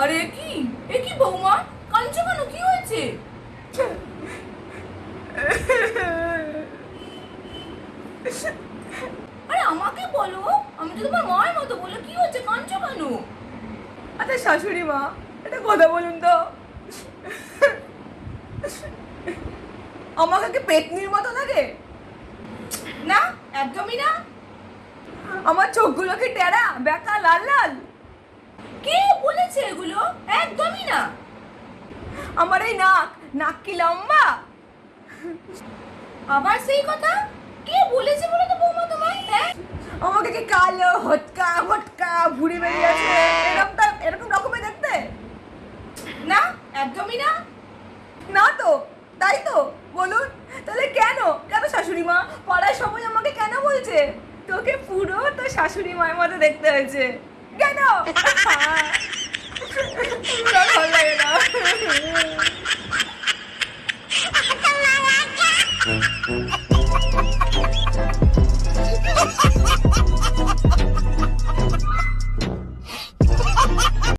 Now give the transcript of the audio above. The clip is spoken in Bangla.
আরে কি? এ কি বৌমা? কাঁদছো কেন? কি হয়েছে? আরে আমাকে বলো আমি তো তোমার মায়ের মতো বলো কি হয়েছে? কাঁদছো কেন? আচ্ছা শাশুড়ি মা এটা কথা বলুন তো। আমাকে কি পেতনির মতো লাগে? না একদমই না। আমার চোখগুলো কি টেরা, বেকা, লাল লাল। কে বলেছে এগুলো? একদমই না। আমার এই নাক নাক কি লম্বা? আবার সেই কথা? কে বলেছে বলো তো বৌমা তোমায়? হ্যাঁ? আমাকে কি কালো হটকা হটকা ভুড়ি বেরিয়েছে এরকম তা- এরকম রকমের দেখতে? না, একদমই না। না তো, তাই তো। বলুন, তাহলে কেন? কেন শাশুড়ি মা? পড়ার সময় আমাকে কেন বলছে? তোকে পুরো তো শাশুড়ি মায়ের মতো দেখতে হয়েছে কেন ভালো লাগে না Ha ha ha ha!